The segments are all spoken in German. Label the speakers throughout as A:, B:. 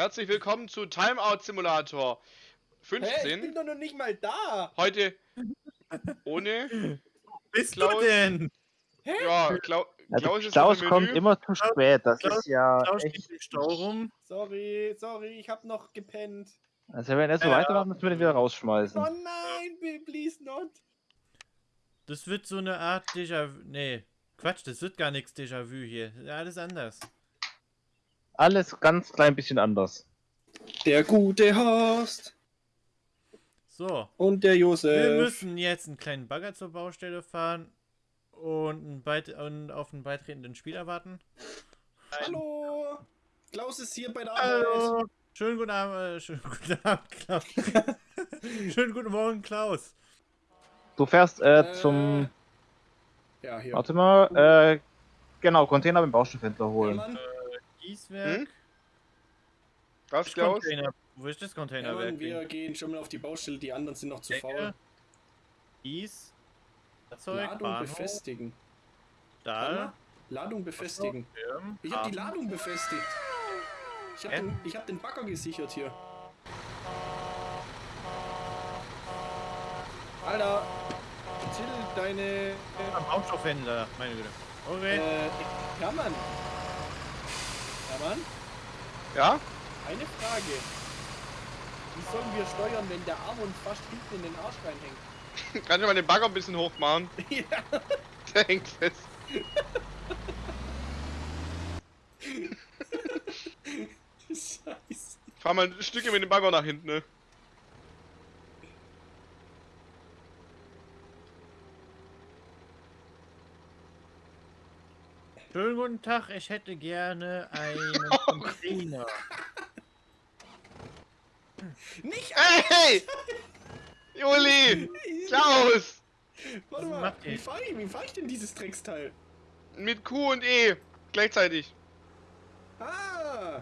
A: Herzlich willkommen zu Timeout Simulator
B: Hä, ich
A: 15.
B: bin doch noch nicht mal da.
A: Heute ohne
C: Bist
A: Klaus-
C: du denn?
A: ja, Klau
D: Also
A: Klaus ist
D: Klaus kommt immer zu spät, das
C: Klaus-
D: ist ja
C: Klaus steht
D: echt.
C: im Stau rum.
B: Sorry, sorry, ich hab noch gepennt.
D: Also wenn er so
C: Ja.
D: weitermacht, müssen wir den wieder rausschmeißen.
B: Oh nein, please not.
C: Das wird so eine Art Déjà-vu. Nee, Quatsch, das wird gar nichts Déjà-vu hier. Ja, Alles anders.
D: Alles ganz klein bisschen anders.
B: Der gute Horst
C: So,
B: und der
C: wir
B: Josef.
C: müssen jetzt einen kleinen Bagger zur Baustelle fahren und, und auf einen beitretenden Spieler warten.
B: Hallo. Klaus ist hier bei der Arbeit.
C: Schönen guten Abend, äh, schönen guten Abend, Klaus. schönen guten Morgen, Klaus.
D: Du fährst äh,
B: Äh,
D: zum.
B: Ja, hier.
D: Warte mal, äh, genau, Container beim Baustoffhändler
B: Ja,
D: holen.
B: Mann,
C: Gießwerk.
A: Hm? Was,
C: Das
A: Klaus?
C: Container. Wo ist das
B: ja,
C: Containerwerk?
B: wir gehen schon mal auf die Baustelle, die anderen sind noch zu
C: Decke,
B: faul.
C: Gieß. Fahrzeug,
B: Ladung
C: Bahnhof,
B: befestigen.
C: Stahl.
B: Warte, Ladung befestigen. Ich hab die
C: Hafen.
B: Ladung befestigt. Ich hab,
C: Hä?
B: den, ich hab den Bagger gesichert hier. Alter, Till, deine.
C: Am Baustoffhändler, meine Güte. Okay.
B: Äh, ja, Mann. Ja, Mann.
A: Ja?
B: Eine Frage. Wie sollen wir steuern, wenn der Arm uns fast hinten in den Arsch reinhängt?
A: Kann ich mal den Bagger ein bisschen hoch machen?
B: ja.
A: Der hängt fest.
B: Scheiße.
A: Fahr mal ein Stückchen mit dem Bagger nach hinten, ne?
C: Schönen guten Tag, ich hätte gerne einen
A: Oh
C: Container.
B: Nicht
A: Hey! Juli! Klaus!
B: Warte mal, wie fahre ich, wie fahr ich denn dieses Drecksteil?
A: Mit Q und E. Gleichzeitig.
B: Ah!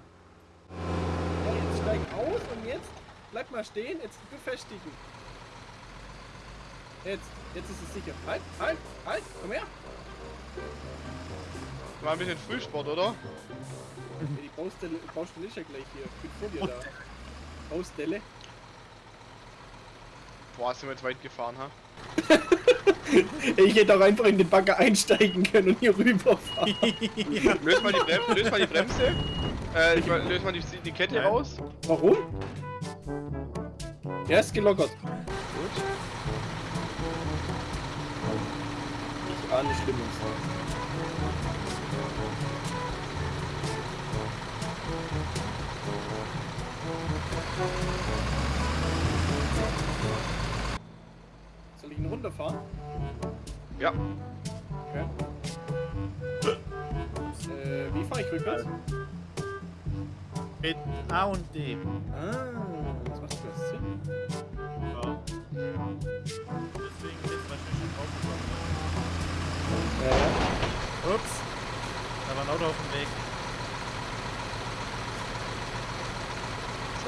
B: Ja, jetzt steig aus und jetzt bleib mal stehen, jetzt befestigen. Jetzt, jetzt ist es sicher. Halt, halt, halt, komm her!
A: War ein bisschen Frühsport, oder?
B: Ja, die Baustelle, Baustelle ist ja gleich hier. Ich bin vor dir da. Baustelle.
A: Boah, sind wir jetzt weit gefahren, ha?
B: Ich hätte auch einfach in den Bagger einsteigen können und hier rüberfahren.
A: Löst mal die, Brem löst mal die Bremse. Äh, ich mal, löst mal die, die Kette
C: Nein.
A: raus.
B: Warum? Er ist gelockert.
A: Gut.
B: Ich ahne Schlimmes. Soll ich ihn runterfahren?
A: Ja.
B: Okay. Äh, wie fahre ich rückwärts?
C: Mit A und D.
B: Ah, das macht das Sinn.
C: Ja. Deswegen ist wahrscheinlich schon aufgekommen.
B: Ja, ja.
C: Ups. Da war ein Auto auf dem Weg.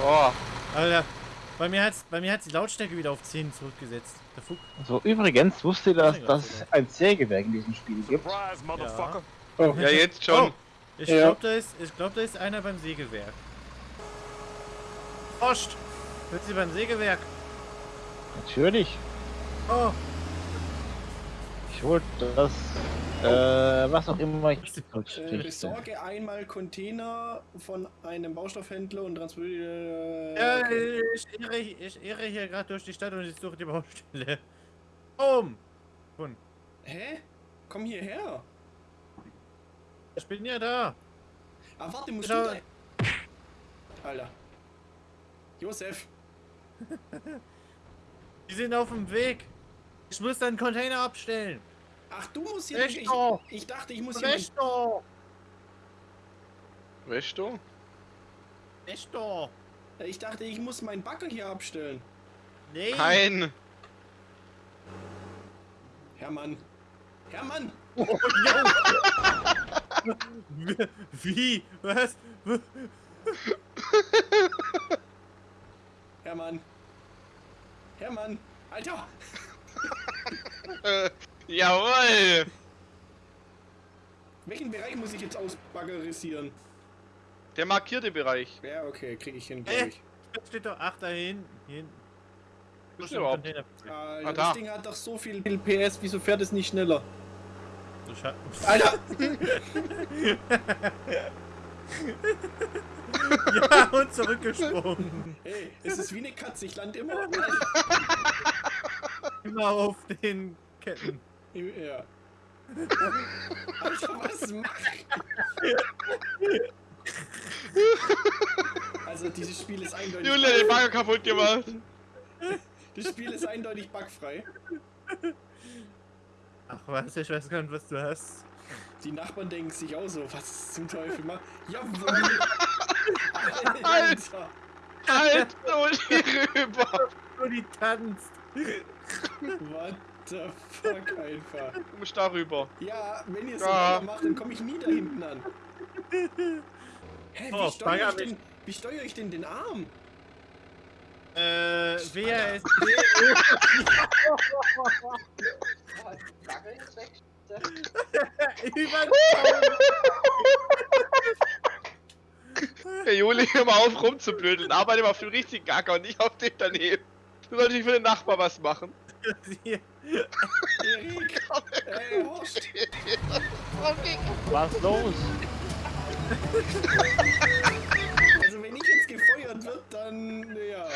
A: So.
C: Alter, bei mir hat's, bei mir hat's die Lautstärke wieder auf 10 zurückgesetzt. Der Fuck.
D: So, übrigens, wusste ihr, dass,
C: Ja,
D: dass es ein Sägewerk in diesem Spiel gibt?
E: Surprise, motherfucker.
B: Oh,
A: Ja, jetzt schon.
C: Oh, ich
B: Ja.
C: glaube, da, ist- ich glaub, da ist einer beim Sägewerk. Ost! Sind Sie beim Sägewerk?
D: Natürlich.
C: Oh!
D: Ich wollte das, äh, was auch immer ich
B: äh, besorge einmal Container von einem Baustoffhändler und transportiere.
C: Ja,
B: okay.
C: ich, irre, ich irre hier gerade durch die Stadt und ich suche die Baustelle. Um! Und
B: Hä? Komm hierher.
C: ich bin ja da.
B: Ah, warte, musst
C: Schau-
B: du da... Alter. Josef.
C: Die sind auf dem Weg. Ich muss dann Container abstellen.
B: Ach, du musst hier...
C: Recht
B: Ich, ich dachte, ich muss hier...
A: Weißt du?
C: Recht doch!
B: Ich dachte, ich muss meinen Bagger hier abstellen.
C: Nee!
A: Nein.
B: Hermann. Hermann!
C: Wie? Was?
B: Hermann! Hermann! Alter!
A: Äh, jawohl.
B: Welchen Bereich muss ich jetzt ausbaggerisieren?
A: Der markierte Bereich.
B: Ja, okay, krieg ich hin, glaube
C: Äh.
B: ich.
C: Steht doch, ach, da.
A: Wo ist überhaupt?
B: Alter,
A: Ah,
B: das
A: da.
B: Ding hat doch so viel PS, wieso fährt es nicht schneller?
C: So
B: Alter!
C: ja, und zurückgesprungen.
B: Hey, es ist wie eine Katze, ich lande immer.
C: Immer auf den Ketten.
B: Ja. Alter, was macht? Also dieses Spiel ist eindeutig.
A: Julia den Bagger kaputt gemacht.
B: Das Spiel ist eindeutig bugfrei.
C: Ach was, ich weiß gar nicht, was du hast.
B: Die Nachbarn denken sich auch so, was zum Teufel macht. Jawohl! Alter!
A: Halt und rüber.
C: Nur die tanzt.
B: What the fuck einfach.
A: Du musst da rüber.
B: Ja, wenn ihr so
A: Ja.
B: weitermacht, dann komme ich nie da hinten an. Hä, wie
C: Oh,
B: steuere ich, denn- wie steuere ich denn den Arm?
C: Äh, WASD. Über
A: Hey Juli, hör mal auf rumzublödeln. Arbeite mal auf dem richtigen Acker und nicht auf dem daneben. Du solltest nicht für den Nachbar was machen.
B: Erik! Ey, Horst!
D: Was los?
B: Also wenn ich jetzt gefeuert wird, dann... ja.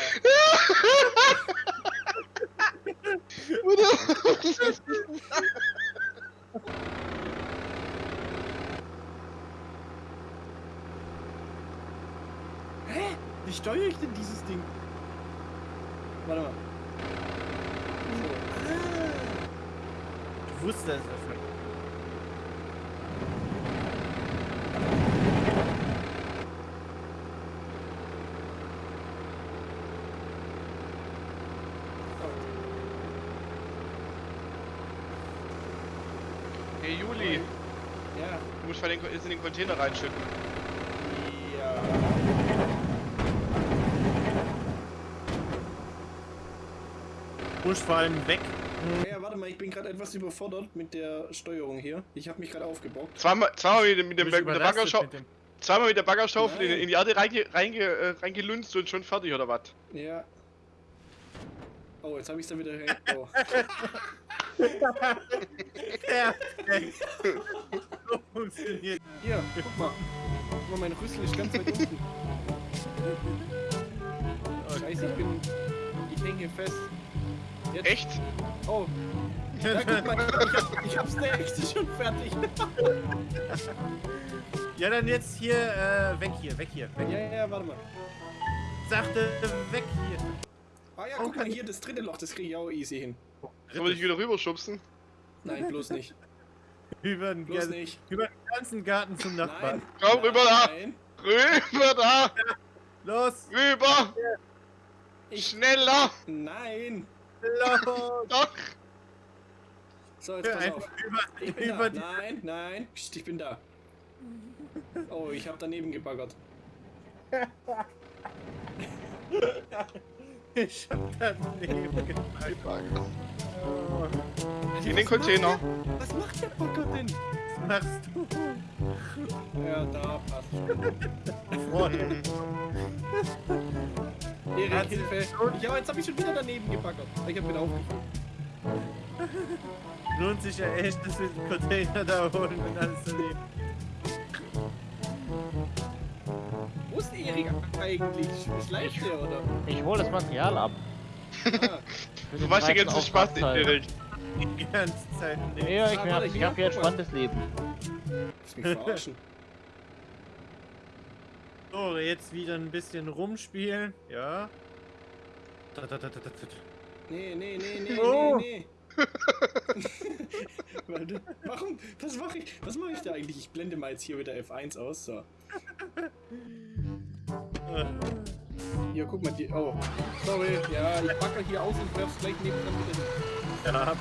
B: Hä? Wie steuere ich denn dieses Ding? Warte mal. So. Ah.
C: Ich wusste es dafür.
A: Hey Juli,
B: Ja.
A: du musst mal den, in den Container reinschütten.
B: Ja.
C: Push vor allem weg.
B: Mal, ich bin gerade etwas überfordert mit der Steuerung hier. Ich habe mich gerade aufgebockt.
A: Zweimal, zweimal mit, dem- mit, dem, mit der Baggerschaufel,
C: mit dem-
A: zweimal mit der Baggerschaufel in, in die Erde reinge, reinge, äh, reingelunzt und schon fertig oder was?
B: Ja. Oh, jetzt habe ich es da wieder. Oh.
C: Perfekt. so funktioniert.
B: Hier, guck mal. Guck mal, mein Rüssel ist ganz weit unten. Scheiße, ich bin. Ich hänge hier fest. Jetzt.
A: Echt?
B: Oh. Ja, guck mal, ich, hab, ich hab's der echte schon fertig.
C: Ja, dann jetzt hier, äh, weg hier, weg hier, weg.
B: Ja, ja, ja, warte mal.
C: Sachte, weg hier.
B: Ah ja, guck mal hier, das dritte Loch, das kriege ich auch easy hin.
A: Soll ich wieder rüberschubsen?
B: Nein, bloß nicht.
C: Über den,
B: Bloß
C: ganzen-
B: nicht.
C: über den ganzen Garten zum Nachbarn.
B: Nein.
A: Komm, rüber da!
B: Nein.
A: Rüber da!
C: Los,
A: Rüber!
B: Ich.
A: Schneller!
B: Nein.
C: Los.
A: Doch!
B: So, jetzt pass auf.
C: über,
B: Ich bin
C: über
B: da.
C: die.
B: Nein, nein. Psst, ich bin da. Oh, ich habe daneben gebaggert.
C: Ich hab daneben gepackt. Oh,
A: In den Container.
B: Was macht der Bagger denn?
C: was machst du?
B: Ja, da passt schon.
C: Freund.
B: Hilfe. Ja, jetzt habe ich schon wieder daneben gebaggert. Ich habe wieder aufgefallen.
C: Lohnt sich ja echt, dass wir den Container da holen und alles daneben.
B: Wo ist Erik eigentlich? Schleicht der, oder?
D: Ich hole das Material ab.
B: Ah,
A: Du
D: den
A: warst die
D: zweiten
A: ganze Spaß
D: Auftragsteil.
A: direkt.
C: Die ganze Zeit nicht.
D: Ja, ich,
B: Ah,
D: hab,
B: warte,
D: ich
B: hier,
D: hab hier ein spannendes Leben.
B: du mich verarschen?
C: So, jetzt wieder ein bisschen rumspielen. Ja. Da, da, da, da, da, da.
B: Nee, nee, nee, nee,
C: Oh.
B: nee, nee. Warte, warum? Was mache ich? Was mache ich da eigentlich? Ich blende mal jetzt hier wieder F1 aus. So. Hier, guck mal, die. Oh. Sorry. Ja, ich bagger hier aus und werf's gleich nebenan wieder hin.
C: Ja,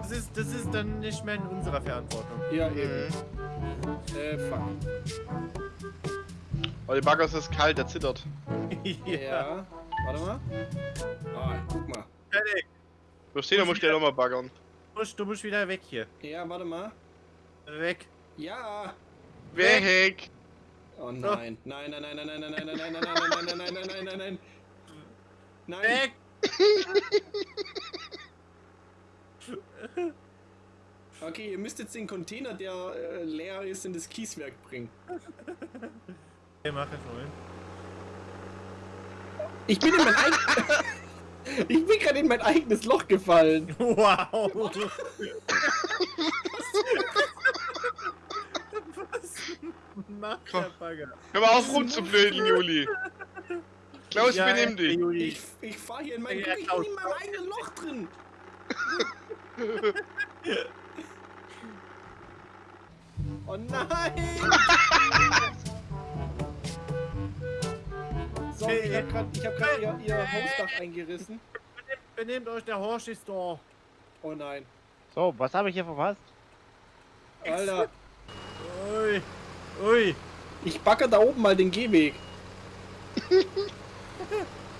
C: das ist, das ist dann nicht mehr in unserer Verantwortung.
B: Ja, eben.
A: Mhm.
B: Äh, fuck.
A: Oh, der Bagger ist kalt, der zittert.
B: Ja. Warte mal. Ah, guck mal.
C: Fertig.
A: Da musst du ja nochmal baggern.
C: Du musst, du musst wieder weg hier.
B: Ja, warte mal.
C: Weg.
B: Ja.
A: Weg!
B: Oh nein. Nein, nein, nein, nein, nein, nein, nein, nein, nein, nein, nein, nein, nein, nein, nein, nein, nein. Nein.
C: Weg!
B: Okay, ihr müsst jetzt den Container, der äh, leer ist, in das Kieswerk bringen.
C: Okay, mach es mal.
B: Ich bin in mein eigenes. ich bin gerade in mein eigenes Loch gefallen.
C: Wow! Was macht der Bagger?
A: Hör mal auf rumzublöden, Juli. Klaus,
C: Ja,
A: benimm dich.
C: Juli.
B: Ich, ich fahr hier in mein.
C: Ja,
B: ich bin in meinem eigenen Loch drin. oh nein! Sorry, ich hab grad, ich hab grad ihr, ihr Hausdach eingerissen.
C: Benehmt euch, der Horsch ist da.
B: Oh nein.
D: So, was habe ich hier verpasst?
B: Alter,
C: Ui. Ui.
B: ich backe da oben mal den Gehweg.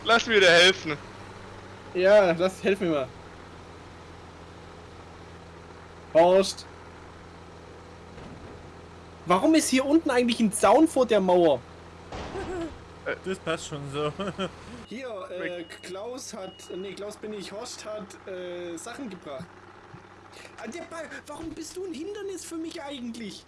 A: Lass mir dir helfen.
B: Ja, lass, helf mir mal. Horst. Warum ist hier unten eigentlich ein Zaun vor der Mauer?
C: Das passt schon so.
B: Hier, äh, Klaus hat, nee, Klaus bin ich, Horst hat äh, Sachen gebracht. Ah, der Ball, warum bist du ein Hindernis für mich eigentlich?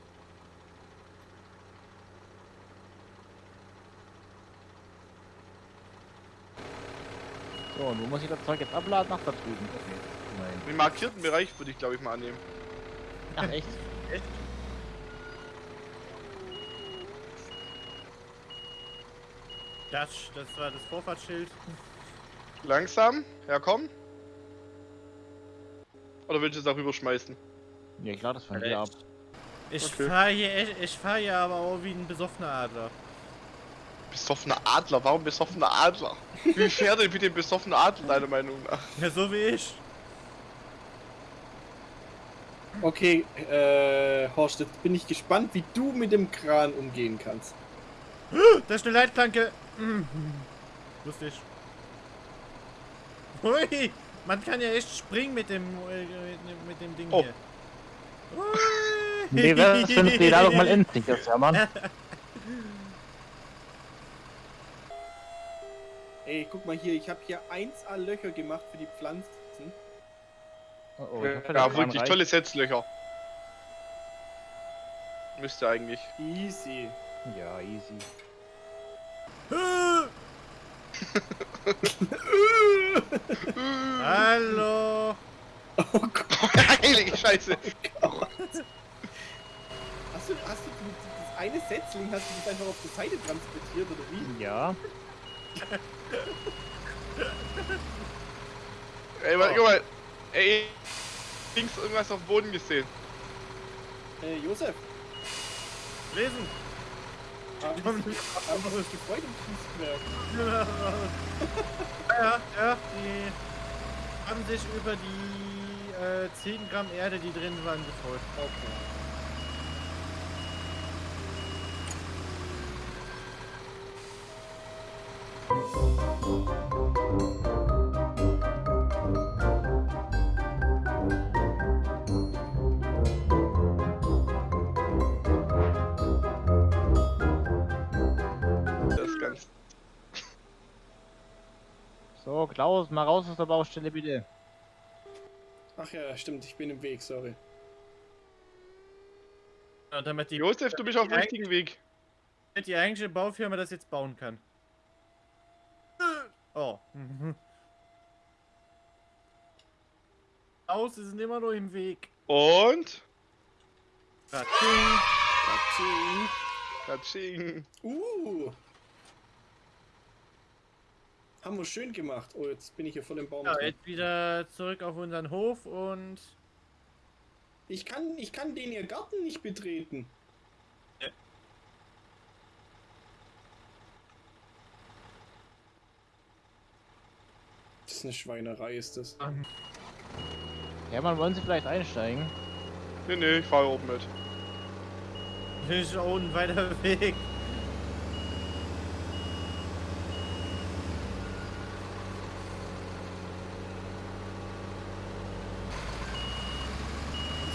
D: So, und wo muss ich das Zeug jetzt abladen? Nach da drüben. Okay. Nein.
A: Den markierten Bereich würde ich, glaube ich, mal annehmen.
D: Ach, echt?
C: Das, das war das Vorfahrtsschild.
A: Langsam. Ja, komm. Oder willst du es auch rüberschmeißen?
D: Ja, ich lade das von hier ab.
C: Ich
A: Okay.
C: fahr hier, echt- ich fahr hier aber auch wie ein besoffener Adler.
A: Besoffener Adler. Warum besoffener Adler? Wie fährt denn bitte ein besoffener Adler, deiner Meinung nach?
C: Ja, so wie ich.
B: Okay, äh, Horst, jetzt bin ich gespannt, wie du mit dem Kran umgehen kannst.
C: Da ist eine Leitplanke. Mhm. Ich. Hui, man kann ja echt springen mit dem, äh, mit, dem Ding
A: Oh.
C: hier. Hui.
D: Nee, was für eine Ladung mal endlich ist, ja, Mann.
B: Ey, guck mal hier, ich habe hier 1A Löcher gemacht für die Pflanzen.
D: Oh, oh,
A: ja, wirklich tolle Setzlöcher. Müsste eigentlich.
B: Easy.
D: Ja, easy.
C: Hallo.
B: Oh Gott.
A: Heilige Scheiße.
B: Hast du, hast du das eine Setzling, hast du das einfach auf die Seite transportiert oder wie?
D: Ja.
A: Ey, warte, guck mal. Ey, links irgendwas auf dem Boden gesehen.
B: Äh, Josef,
C: Lesen.
B: Sie sich gefreut im Kieswerk?
C: Ja, ja, die haben sich über die äh, 10 Gramm Erde, die drin waren, gefreut.
B: Okay.
A: Das
D: So, Klaus, mal raus aus der Baustelle, bitte.
B: Ach ja, stimmt, ich bin im Weg, sorry.
C: Ja, damit die,
A: Josef, du bist auf dem richtigen Weg.
C: damit die eigentliche Baufirma das jetzt bauen kann. Oh. Mhm. Aus, sie sind immer nur im Weg.
A: Und.
C: Ratsching.
B: Katsching.
A: Katsching.
B: Uh. Haben wir schön gemacht. Oh, jetzt bin ich hier voll im Baum.
C: Ja,
B: drin.
C: jetzt wieder zurück auf unseren Hof und
B: Ich kann, ich kann den ihr Garten nicht betreten.
C: Ja.
B: Das ist eine Schweinerei, ist das.
D: Hermann, wollen Sie vielleicht einsteigen?
A: Nee, nee, ich fahre oben mit.
C: ist auch ein weiter Weg.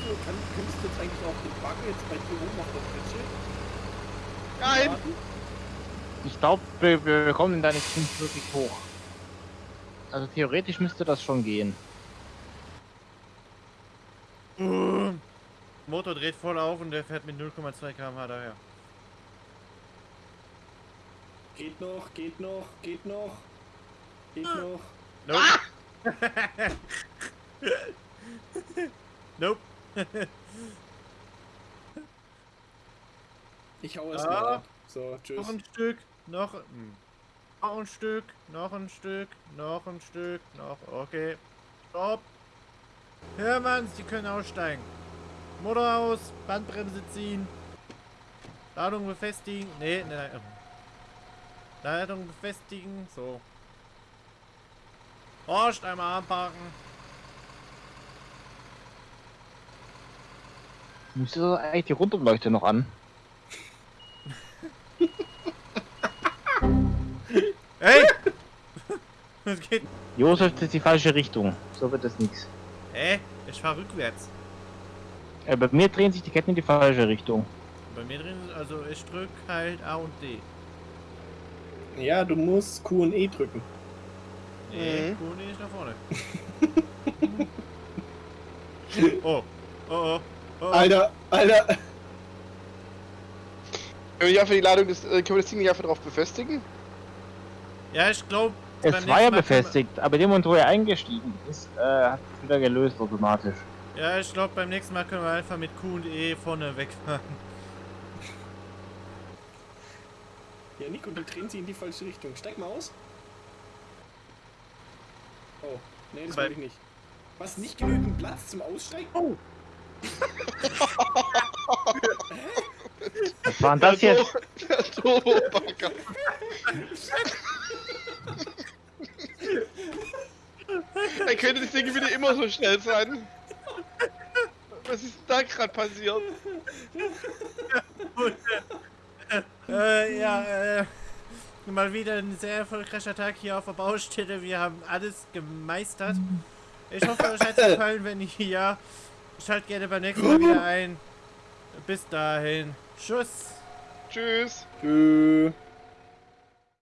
B: So, kann, könntest du jetzt eigentlich auch den Bagger jetzt bei dir oben auf der Pritsche?
A: Nein!
D: Ich glaube, wir, wir kommen da nicht wirklich hoch. Also theoretisch müsste das schon gehen.
C: Motor dreht voll auf und der fährt mit 0,2 km/h daher.
B: Geht noch, geht noch, geht noch. Geht noch.
C: Nope. nope.
B: Ich hau es
C: Ah.
B: mal ab. So, tschüss.
C: Noch ein Stück, noch, hm. noch ein Stück, noch ein Stück, noch ein Stück, noch, okay. Stopp. Hörmanns, die können aussteigen. Motor aus, Bandbremse ziehen. Ladung befestigen. Nee, nee, nee. Ladung befestigen, so. Horst, einmal anpacken.
D: Müsste eigentlich die Rundumleuchte noch an?
C: Hey! Was geht?
D: Josef, das ist die falsche Richtung. So wird das nichts.
C: Hä? Ich fahr rückwärts.
D: Äh, bei mir drehen sich die Ketten in die falsche Richtung.
C: Bei mir drin, ist- also ich drück halt A und D.
B: Ja, du musst Q und E drücken.
C: Nee,
A: Mhm.
C: cool, nee, nicht nach vorne. oh, oh, oh.
B: Alter, Alter.
A: Können wir die Ladung des, äh, können wir das Ding nicht einfach drauf befestigen?
C: Ja, ich glaube.
D: Es war ja befestigt, aber dem Moment, wo er eingestiegen ist, äh, hat es wieder gelöst automatisch.
C: Ja, ich glaube, beim nächsten Mal können wir einfach mit Q und E vorne wegfahren.
B: Ja, Nico, du drehen sie in die falsche Richtung. Steig mal aus. Oh, nee, das will ich nicht. Was, nicht genügend Platz zum Aussteigen? Oh!
D: Was war denn das jetzt?
A: Der Turbo-Bagger. Dann könnte das Ding wieder immer so schnell sein. Was ist da gerade passiert?
C: Äh, ja, äh. Mal wieder ein sehr erfolgreicher Tag hier auf der Baustelle. Wir haben alles gemeistert. Ich hoffe, euch hat es gefallen. Wenn ja, schaltet gerne beim nächsten Mal wieder ein. Bis dahin. Tschüss.
A: Tschüss.
B: Tschüss.